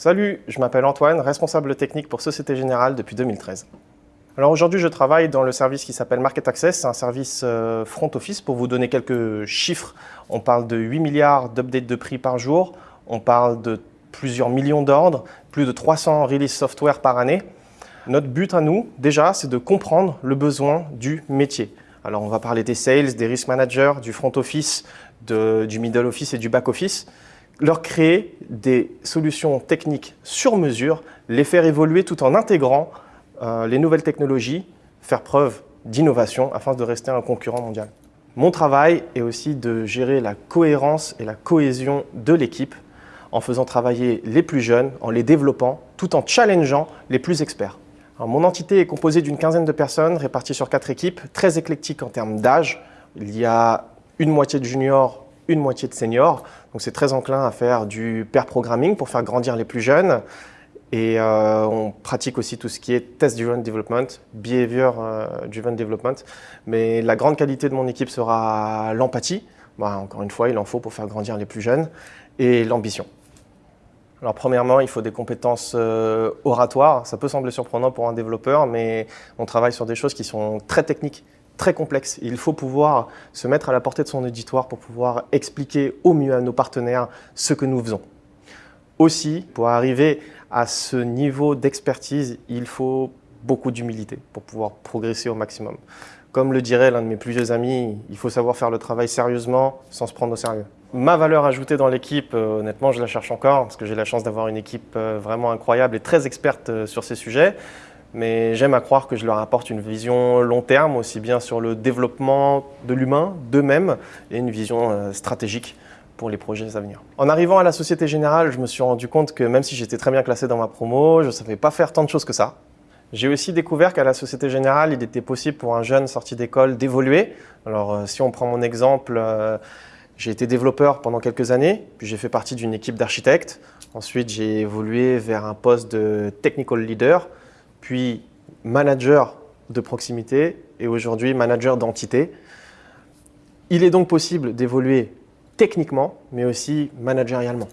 Salut, je m'appelle Antoine, responsable technique pour Société Générale depuis 2013. Alors aujourd'hui, je travaille dans le service qui s'appelle Market Access, c'est un service euh, front office. Pour vous donner quelques chiffres, on parle de 8 milliards d'updates de prix par jour, on parle de plusieurs millions d'ordres, plus de 300 release software par année. Notre but à nous, déjà, c'est de comprendre le besoin du métier. Alors on va parler des sales, des risk managers, du front office, du middle office et du back office leur créer des solutions techniques sur mesure, les faire évoluer tout en intégrant euh, les nouvelles technologies, faire preuve d'innovation afin de rester un concurrent mondial. Mon travail est aussi de gérer la cohérence et la cohésion de l'équipe en faisant travailler les plus jeunes, en les développant, tout en challengeant les plus experts. mon entité est composée d'une quinzaine de personnes réparties sur quatre équipes, très éclectiques en termes d'âge. Il y a une moitié de juniors, une moitié de seniors. Donc c'est très enclin à faire du pair programming pour faire grandir les plus jeunes. Et euh, on pratique aussi tout ce qui est test-driven development, behavior-driven euh, development. Mais la grande qualité de mon équipe sera l'empathie. Bah, encore une fois, il en faut pour faire grandir les plus jeunes. Et l'ambition. Alors premièrement, il faut des compétences euh, oratoires. Ça peut sembler surprenant pour un développeur, mais on travaille sur des choses qui sont très techniques très complexe. Il faut pouvoir se mettre à la portée de son auditoire pour pouvoir expliquer au mieux à nos partenaires ce que nous faisons. Aussi, pour arriver à ce niveau d'expertise, il faut beaucoup d'humilité pour pouvoir progresser au maximum. Comme le dirait l'un de mes plus vieux amis, il faut savoir faire le travail sérieusement sans se prendre au sérieux. Ma valeur ajoutée dans l'équipe, euh, honnêtement, je la cherche encore parce que j'ai la chance d'avoir une équipe euh, vraiment incroyable et très experte euh, sur ces sujets mais j'aime à croire que je leur apporte une vision long terme, aussi bien sur le développement de l'humain, d'eux-mêmes, et une vision euh, stratégique pour les projets à venir. En arrivant à la Société Générale, je me suis rendu compte que même si j'étais très bien classé dans ma promo, je ne savais pas faire tant de choses que ça. J'ai aussi découvert qu'à la Société Générale, il était possible pour un jeune sorti d'école d'évoluer. Alors euh, si on prend mon exemple, euh, j'ai été développeur pendant quelques années, puis j'ai fait partie d'une équipe d'architectes. Ensuite, j'ai évolué vers un poste de technical leader, puis manager de proximité et aujourd'hui manager d'entité. Il est donc possible d'évoluer techniquement, mais aussi managérialement.